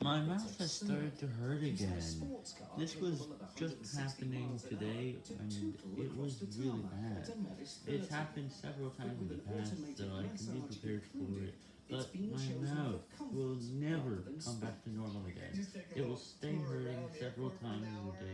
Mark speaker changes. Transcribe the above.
Speaker 1: My mouth has started to hurt again. This was just happening today, and it was really bad. It's happened several times in the past, so I can be prepared for it. But my mouth will never come back to normal again. It will stay hurting several times a day.